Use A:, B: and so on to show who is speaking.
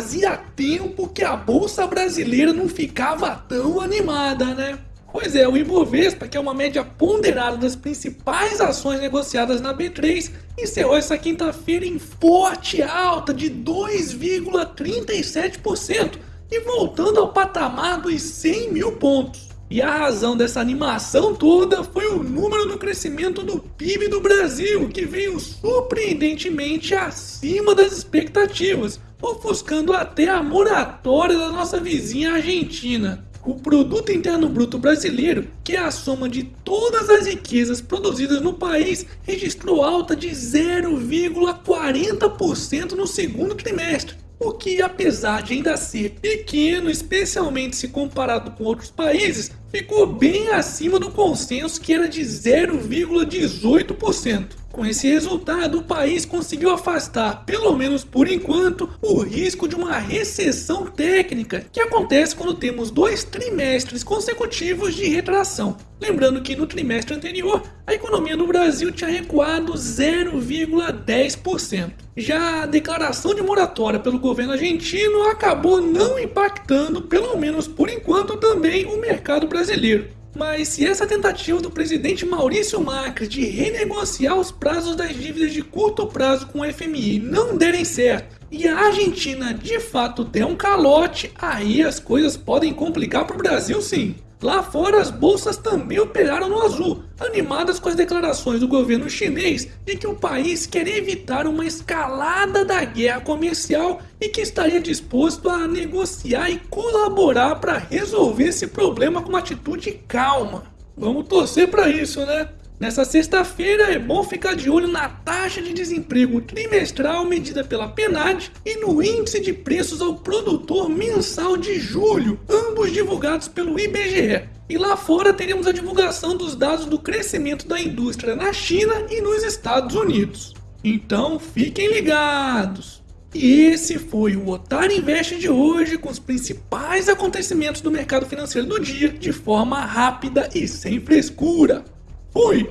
A: fazia tempo que a bolsa brasileira não ficava tão animada, né? Pois é, o Ibovespa, que é uma média ponderada das principais ações negociadas na B3, encerrou essa quinta-feira em forte alta de 2,37% e voltando ao patamar dos 100 mil pontos. E a razão dessa animação toda foi o número do crescimento do PIB do Brasil, que veio surpreendentemente acima das expectativas, ofuscando até a moratória da nossa vizinha Argentina. O Produto Interno Bruto Brasileiro, que é a soma de todas as riquezas produzidas no país, registrou alta de 0,40% no segundo trimestre, o que, apesar de ainda ser pequeno, especialmente se comparado com outros países, ficou bem acima do consenso que era de 0,18%. Com esse resultado, o país conseguiu afastar, pelo menos por enquanto, o risco de uma recessão técnica, que acontece quando temos dois trimestres consecutivos de retração. Lembrando que no trimestre anterior, a economia do Brasil tinha recuado 0,10%. Já a declaração de moratória pelo governo argentino acabou não impactando, pelo menos por enquanto, também o mercado brasileiro. Mas se essa tentativa do presidente Maurício Macri de renegociar os prazos das dívidas de curto prazo com o FMI não derem certo e a Argentina de fato der um calote, aí as coisas podem complicar para o Brasil sim. Lá fora, as bolsas também operaram no azul, animadas com as declarações do governo chinês de que o país quer evitar uma escalada da guerra comercial e que estaria disposto a negociar e colaborar para resolver esse problema com uma atitude calma. Vamos torcer para isso, né? Nessa sexta-feira é bom ficar de olho na taxa de desemprego trimestral medida pela PNAD e no índice de preços ao produtor mensal de julho, ambos divulgados pelo IBGE. E lá fora teremos a divulgação dos dados do crescimento da indústria na China e nos Estados Unidos. Então fiquem ligados! E esse foi o Otário Invest de hoje com os principais acontecimentos do mercado financeiro do dia de forma rápida e sem frescura. Fui!